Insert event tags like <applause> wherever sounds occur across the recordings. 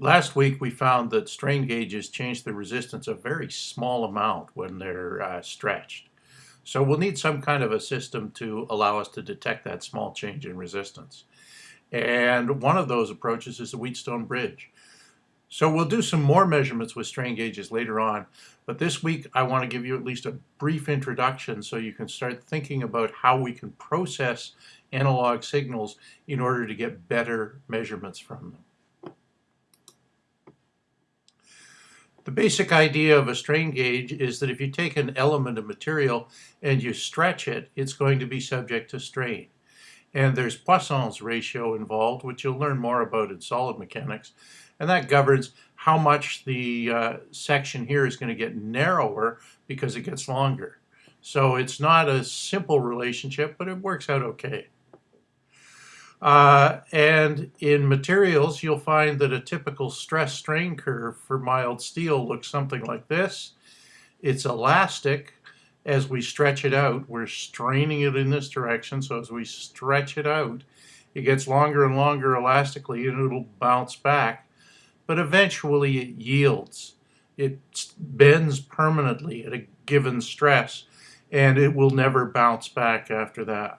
Last week we found that strain gauges change the resistance a very small amount when they're uh, stretched. So we'll need some kind of a system to allow us to detect that small change in resistance. And one of those approaches is the Wheatstone bridge. So we'll do some more measurements with strain gauges later on, but this week I want to give you at least a brief introduction so you can start thinking about how we can process analog signals in order to get better measurements from them. The basic idea of a strain gauge is that if you take an element of material and you stretch it, it's going to be subject to strain. And there's Poisson's ratio involved, which you'll learn more about in solid mechanics. And that governs how much the uh, section here is going to get narrower because it gets longer. So it's not a simple relationship, but it works out okay. Uh, and in materials, you'll find that a typical stress strain curve for mild steel looks something like this. It's elastic. As we stretch it out, we're straining it in this direction. So as we stretch it out, it gets longer and longer elastically and it'll bounce back. But eventually it yields. It bends permanently at a given stress and it will never bounce back after that.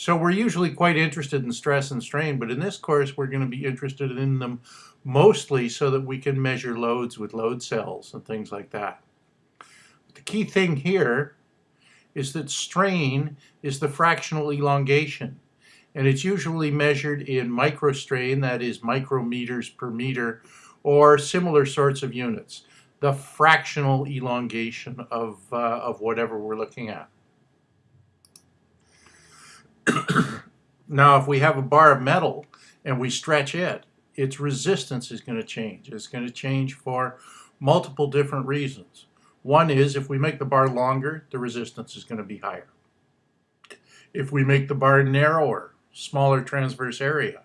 So we're usually quite interested in stress and strain, but in this course we're going to be interested in them mostly so that we can measure loads with load cells and things like that. The key thing here is that strain is the fractional elongation and it's usually measured in microstrain, that is micrometers per meter, or similar sorts of units, the fractional elongation of, uh, of whatever we're looking at. <coughs> now, if we have a bar of metal and we stretch it, its resistance is going to change. It's going to change for multiple different reasons. One is if we make the bar longer, the resistance is going to be higher. If we make the bar narrower, smaller transverse area,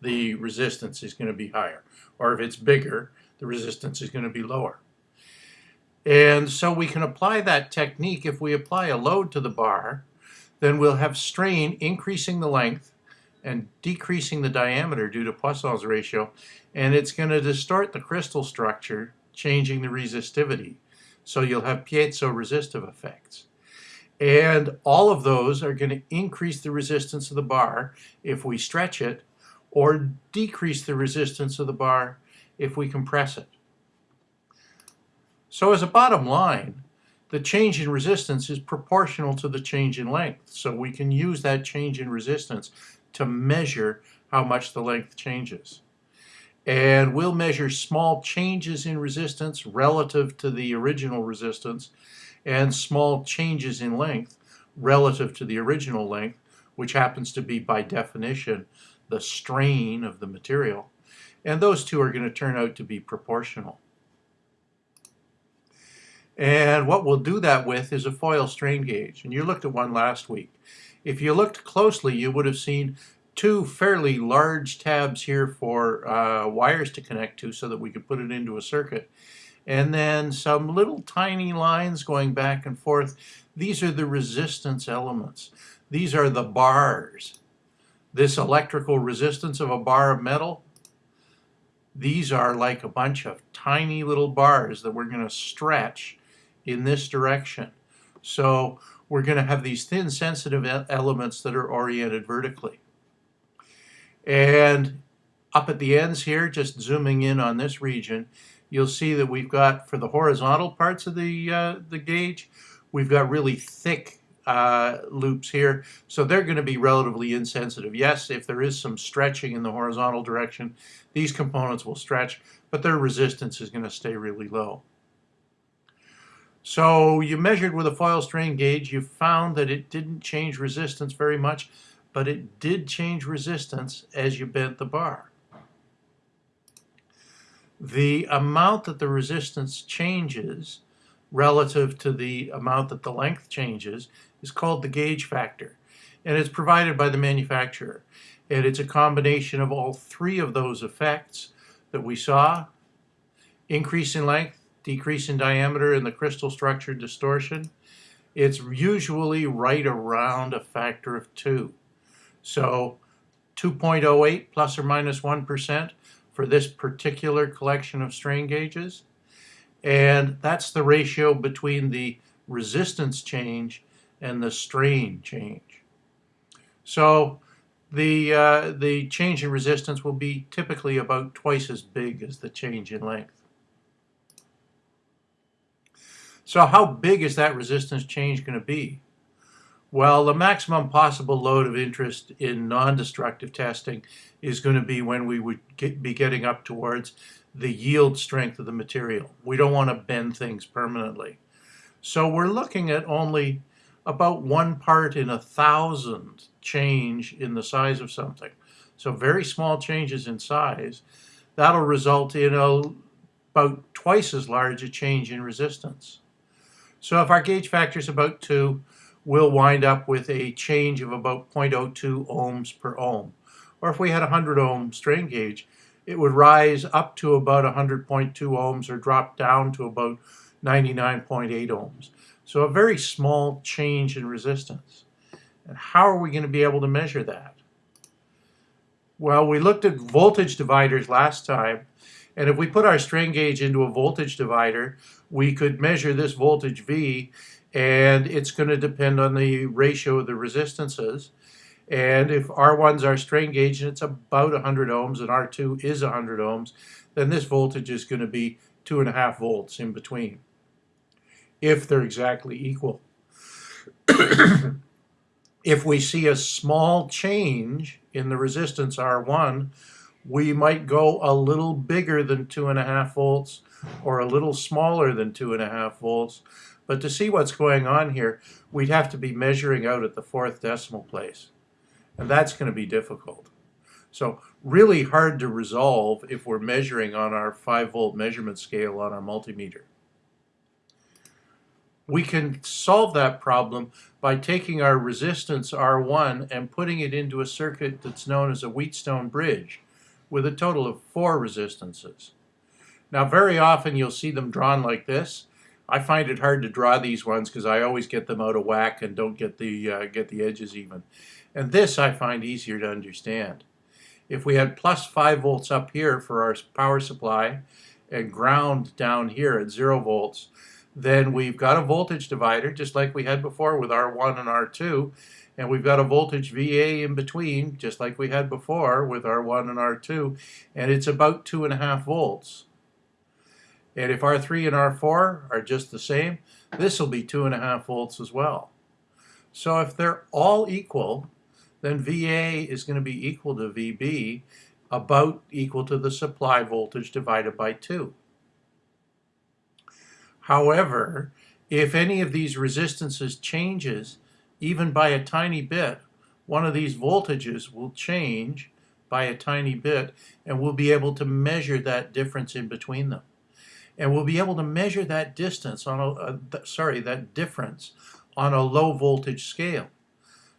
the resistance is going to be higher. Or if it's bigger, the resistance is going to be lower. And so we can apply that technique if we apply a load to the bar then we'll have strain increasing the length and decreasing the diameter due to Poisson's ratio, and it's going to distort the crystal structure, changing the resistivity. So you'll have piezo-resistive effects. And all of those are going to increase the resistance of the bar if we stretch it, or decrease the resistance of the bar if we compress it. So as a bottom line, the change in resistance is proportional to the change in length. So we can use that change in resistance to measure how much the length changes. And we'll measure small changes in resistance relative to the original resistance and small changes in length relative to the original length, which happens to be by definition the strain of the material. And those two are going to turn out to be proportional. And what we'll do that with is a foil strain gauge. And you looked at one last week. If you looked closely, you would have seen two fairly large tabs here for uh, wires to connect to so that we could put it into a circuit. And then some little tiny lines going back and forth. These are the resistance elements. These are the bars. This electrical resistance of a bar of metal, these are like a bunch of tiny little bars that we're going to stretch in this direction. So we're going to have these thin sensitive elements that are oriented vertically. And up at the ends here, just zooming in on this region, you'll see that we've got, for the horizontal parts of the, uh, the gauge, we've got really thick uh, loops here. So they're going to be relatively insensitive. Yes, if there is some stretching in the horizontal direction, these components will stretch, but their resistance is going to stay really low. So you measured with a foil strain gauge, you found that it didn't change resistance very much, but it did change resistance as you bent the bar. The amount that the resistance changes relative to the amount that the length changes is called the gauge factor, and it's provided by the manufacturer. And it's a combination of all three of those effects that we saw, increase in length, decrease in diameter in the crystal structure distortion, it's usually right around a factor of 2. So 2.08 plus or minus 1 for this particular collection of strain gauges. And that's the ratio between the resistance change and the strain change. So the, uh, the change in resistance will be typically about twice as big as the change in length. So how big is that resistance change going to be? Well, the maximum possible load of interest in non-destructive testing is going to be when we would get, be getting up towards the yield strength of the material. We don't want to bend things permanently. So we're looking at only about one part in a thousand change in the size of something. So very small changes in size. That'll result in a, about twice as large a change in resistance. So if our gauge factor is about 2, we'll wind up with a change of about 0.02 ohms per ohm. Or if we had a 100 ohm strain gauge, it would rise up to about 100.2 ohms or drop down to about 99.8 ohms. So a very small change in resistance. And how are we going to be able to measure that? Well, we looked at voltage dividers last time, and if we put our strain gauge into a voltage divider, we could measure this voltage V, and it's going to depend on the ratio of the resistances. And if R1 is our strain gauge and it's about 100 ohms and R2 is 100 ohms, then this voltage is going to be 2.5 volts in between, if they're exactly equal. <coughs> if we see a small change in the resistance R1, we might go a little bigger than 2.5 volts or a little smaller than 2.5 volts. But to see what's going on here, we'd have to be measuring out at the fourth decimal place. And that's going to be difficult. So really hard to resolve if we're measuring on our 5 volt measurement scale on our multimeter. We can solve that problem by taking our resistance R1 and putting it into a circuit that's known as a Wheatstone bridge with a total of four resistances. Now very often you'll see them drawn like this. I find it hard to draw these ones because I always get them out of whack and don't get the, uh, get the edges even. And this I find easier to understand. If we had plus 5 volts up here for our power supply and ground down here at 0 volts, then we've got a voltage divider just like we had before with R1 and R2 and we've got a voltage VA in between just like we had before with R1 and R2 and it's about two and a half volts and if R3 and R4 are just the same this will be two and a half volts as well so if they're all equal then VA is going to be equal to VB, about equal to the supply voltage divided by 2. However, if any of these resistances changes, even by a tiny bit, one of these voltages will change by a tiny bit, and we'll be able to measure that difference in between them. And we'll be able to measure that distance on a, uh, sorry, that difference on a low voltage scale.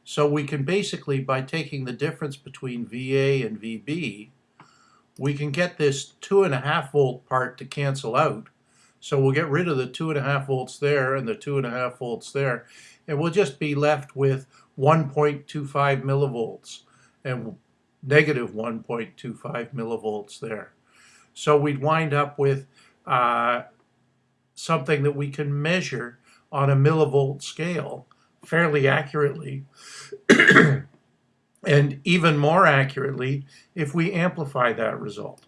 So we can basically, by taking the difference between VA and VB, we can get this two and a half volt part to cancel out. So we'll get rid of the two and a half volts there and the two and a half volts there. And we'll just be left with 1.25 millivolts and negative 1.25 millivolts there. So we'd wind up with uh, something that we can measure on a millivolt scale fairly accurately, <clears throat> and even more accurately if we amplify that result.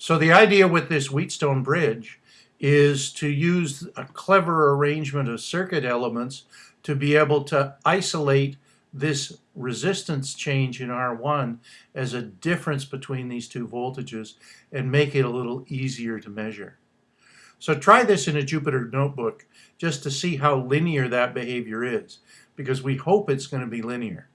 So the idea with this Wheatstone bridge is to use a clever arrangement of circuit elements to be able to isolate this resistance change in R1 as a difference between these two voltages and make it a little easier to measure. So try this in a Jupyter notebook just to see how linear that behavior is, because we hope it's going to be linear.